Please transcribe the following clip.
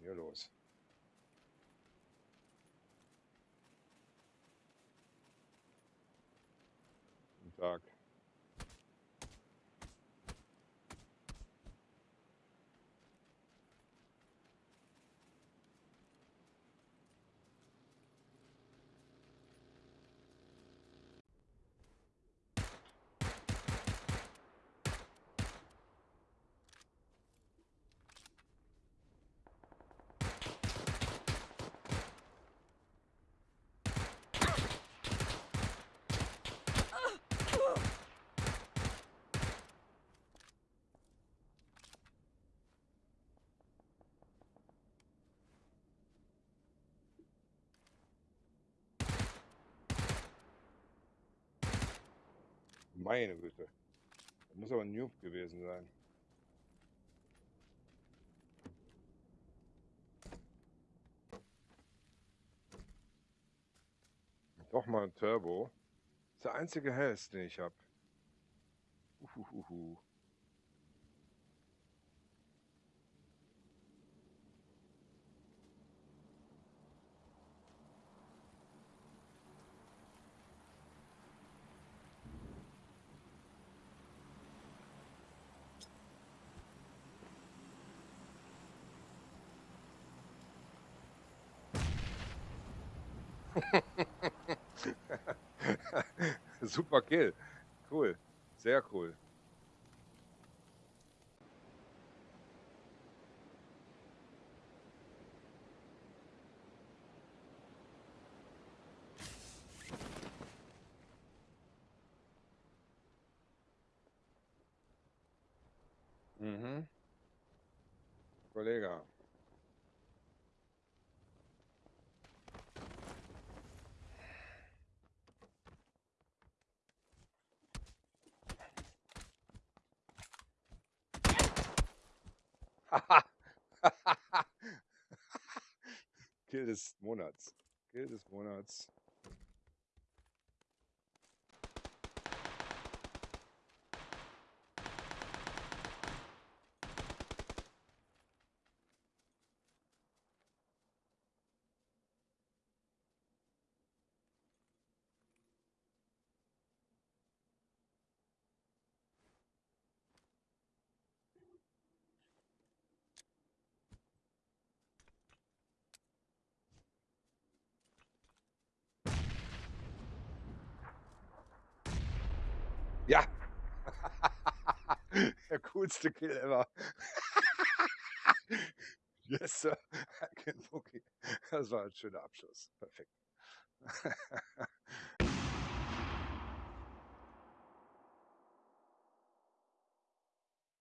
hier los? Guten Tag. Meine Güte. Das muss aber ein Noob gewesen sein. Doch mal ein Turbo. Das ist der einzige Hells, den ich habe. Uhuhuhu. Super Kill. Cool. Sehr cool. Mhm. Kollege. Kill des Monats. Kill des Monats. Ja. Der coolste Kill ever. yes, sir. Das war ein schöner Abschluss. Perfekt.